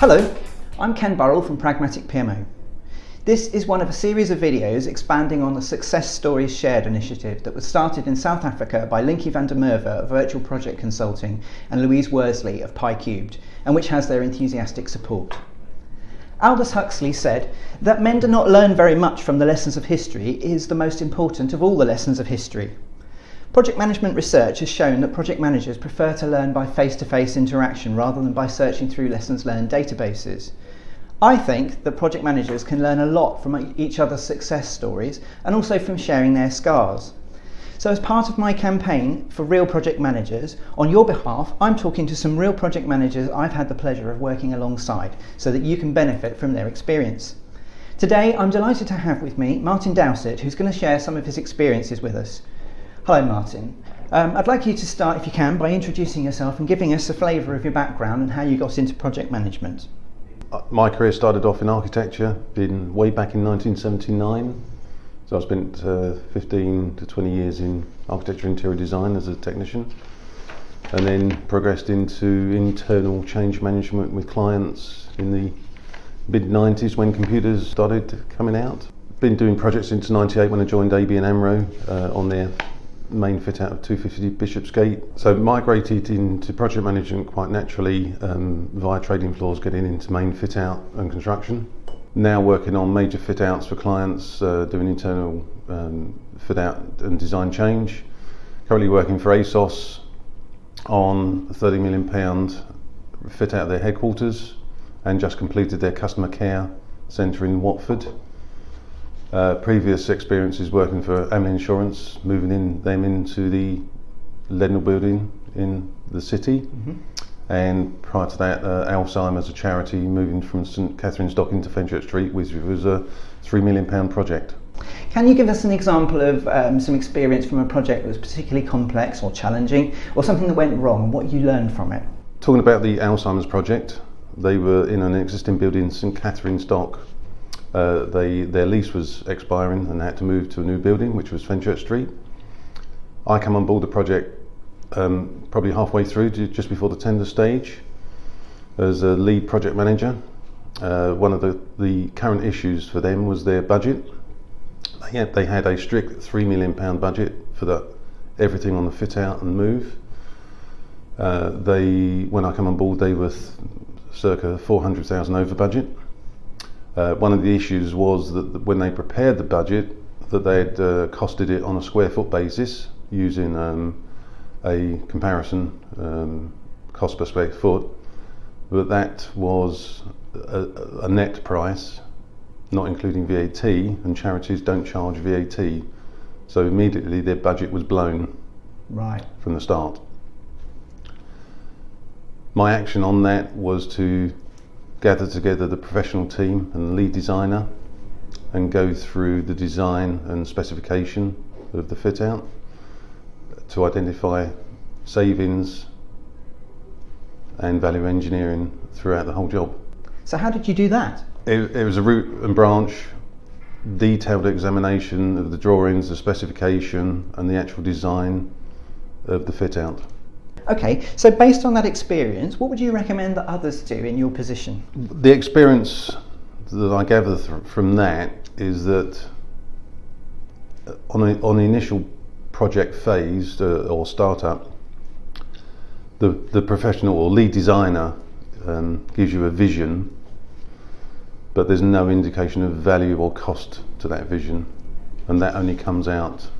Hello, I'm Ken Burrell from Pragmatic PMO. This is one of a series of videos expanding on the Success Stories Shared initiative that was started in South Africa by Linky van der Merwe of Virtual Project Consulting and Louise Worsley of PyCubed, and which has their enthusiastic support. Aldous Huxley said that men do not learn very much from the lessons of history is the most important of all the lessons of history. Project management research has shown that project managers prefer to learn by face-to-face interaction rather than by searching through lessons learned databases. I think that project managers can learn a lot from each other's success stories and also from sharing their scars. So as part of my campaign for real project managers, on your behalf, I'm talking to some real project managers I've had the pleasure of working alongside so that you can benefit from their experience. Today, I'm delighted to have with me Martin Dowsett, who's going to share some of his experiences with us. Hello, Martin. Um, I'd like you to start, if you can, by introducing yourself and giving us a flavour of your background and how you got into project management. Uh, my career started off in architecture, in way back in 1979. So I spent uh, 15 to 20 years in architecture interior design as a technician, and then progressed into internal change management with clients in the mid 90s when computers started coming out. Been doing projects since 98 when I joined ABN AMRO uh, on their main fit out of 250 Bishopsgate. So migrated into project management quite naturally um, via trading floors, getting into main fit out and construction. Now working on major fit outs for clients, uh, doing internal um, fit out and design change. Currently working for ASOS on 30 million pound fit out their headquarters and just completed their customer care centre in Watford. Uh, previous experiences working for Amlin Insurance, moving in them into the Leadenhall building in the city. Mm-hmm. And prior to that, uh, Alzheimer's, a charity, moving from St Catherine's Dock into Fenchurch Street, which was a £3 million project. Can you give us an example of um, some experience from a project that was particularly complex or challenging, or something that went wrong, and what you learned from it? Talking about the Alzheimer's project, they were in an existing building in St Catherine's Dock, uh, they, their lease was expiring and they had to move to a new building, which was Fenchurch Street. I come on board the project um, probably halfway through, just before the tender stage, as a lead project manager. Uh, one of the, the current issues for them was their budget. They had, they had a strict £3 million budget for the, everything on the fit out and move. Uh, they, when I come on board, they were circa 400,000 over budget. Uh, one of the issues was that when they prepared the budget, that they had uh, costed it on a square foot basis using um, a comparison um, cost per square foot, but that was a, a, net price, not including VAT, and charities don't charge VAT. So immediately their budget was blown right from the start. My action on that was to gather together the professional team and the lead designer and go through the design and specification of the fit out to identify savings and value engineering throughout the whole job. So, how did you do that? It, it was a root and branch, detailed examination of the drawings, the specification, and the actual design of the fit out. Okay, so based on that experience, what would you recommend that others do in your position? The experience that I gather from that is that on, a, on the initial project phase uh, or startup, the, the professional or lead designer um, gives you a vision, but there's no indication of value or cost to that vision, and that only comes out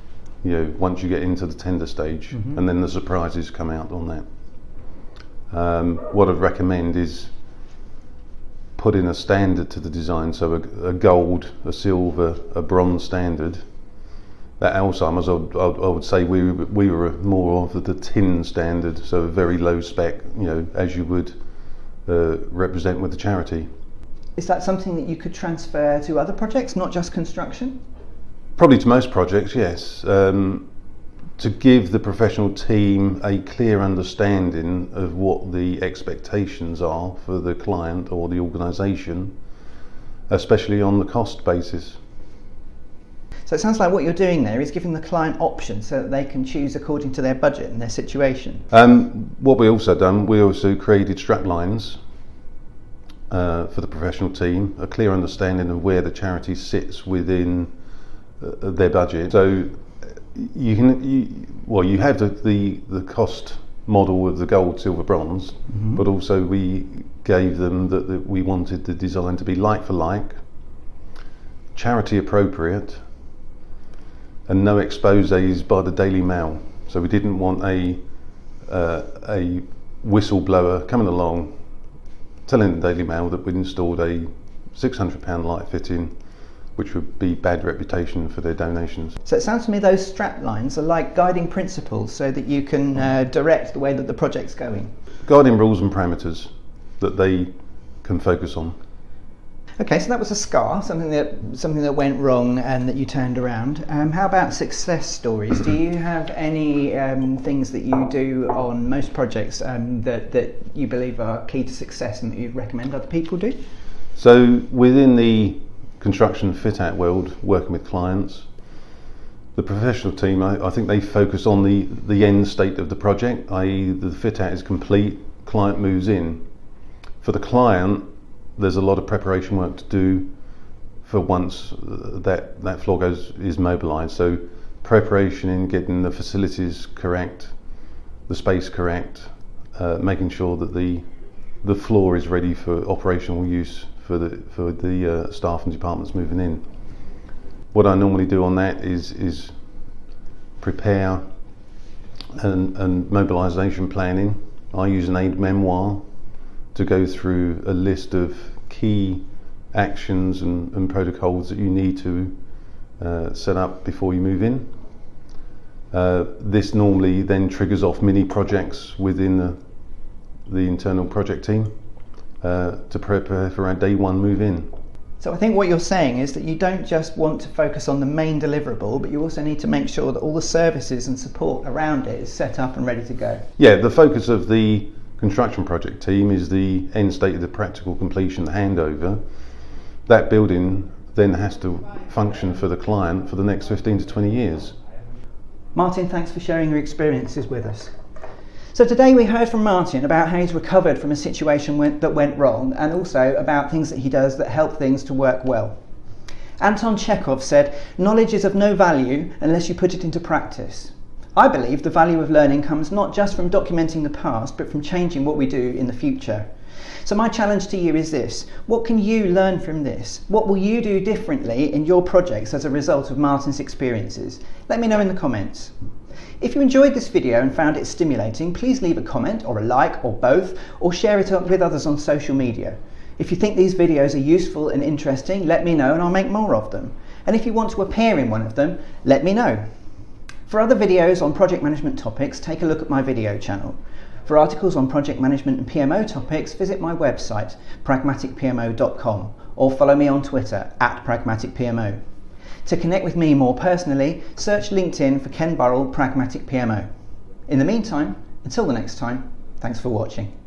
you know, once you get into the tender stage, mm-hmm. and then the surprises come out on that. Um, what I'd recommend is putting a standard to the design, so a, a, gold, a silver, a bronze standard. That Alzheimer's, I would, I would say we, we were more of the tin standard, so a very low spec, you know, as you would uh, represent with the charity. Is that something that you could transfer to other projects, not just construction? Probably to most projects, yes. Um, to give the professional team a clear understanding of what the expectations are for the client or the organisation, especially on the cost basis. So it sounds like what you're doing there is giving the client options so that they can choose according to their budget and their situation. Um, what we also done, we also created strap lines uh, for the professional team, a clear understanding of where the charity sits within their budget. So you can, you, well, you have the, the, the cost model of the gold, silver, bronze, mm-hmm. but also we gave them that, that we wanted the design to be like for like, charity appropriate, and no exposes by the Daily Mail. So we didn't want a uh, a whistleblower coming along telling the Daily Mail that we'd installed a £600 light fitting which would be bad reputation for their donations. So it sounds to me those strap lines are like guiding principles so that you can uh, direct the way that the project's going. Guiding rules and parameters that they can focus on. Okay, so that was a scar, something that something that went wrong and that you turned around. Um, how about success stories? do you have any um, things that you do on most projects um, that that you believe are key to success and that you recommend other people do? So within the construction fit out world, working with clients, the professional team, I, I think they focus on the the end state of the project, i.e., the fit out is complete, client moves in. For the client, there's a lot of preparation work to do for once that that floor goes is mobilised. So preparation in getting the facilities correct, the space correct, uh, making sure that the the floor is ready for operational use for the for the uh, staff and departments moving in. What I normally do on that is is prepare and, and mobilisation planning. I use an aid memoir to go through a list of key actions and, and protocols that you need to uh, set up before you move in. Uh, this normally then triggers off mini projects within the, the internal project team uh, to prepare for our day one move in. So I think what you're saying is that you don't just want to focus on the main deliverable, but you also need to make sure that all the services and support around it is set up and ready to go. Yeah, the focus of the construction project team is the end state of the practical completion, the handover. That building then has to function for the client for the next 15 to 20 years. Martin, thanks for sharing your experiences with us. So today we heard from Martin about how he's recovered from a situation that went wrong and also about things that he does that help things to work well. Anton Chekhov said, knowledge is of no value unless you put it into practice. I believe the value of learning comes not just from documenting the past, but from changing what we do in the future. So, my challenge to you is this what can you learn from this? What will you do differently in your projects as a result of Martin's experiences? Let me know in the comments. If you enjoyed this video and found it stimulating, please leave a comment or a like or both, or share it with others on social media. If you think these videos are useful and interesting, let me know and I'll make more of them. And if you want to appear in one of them, let me know. For other videos on project management topics, take a look at my video channel. For articles on project management and PMO topics, visit my website, pragmaticpmo.com, or follow me on Twitter, at pragmaticpmo. To connect with me more personally, search LinkedIn for Ken Burrell Pragmatic PMO. In the meantime, until the next time, thanks for watching.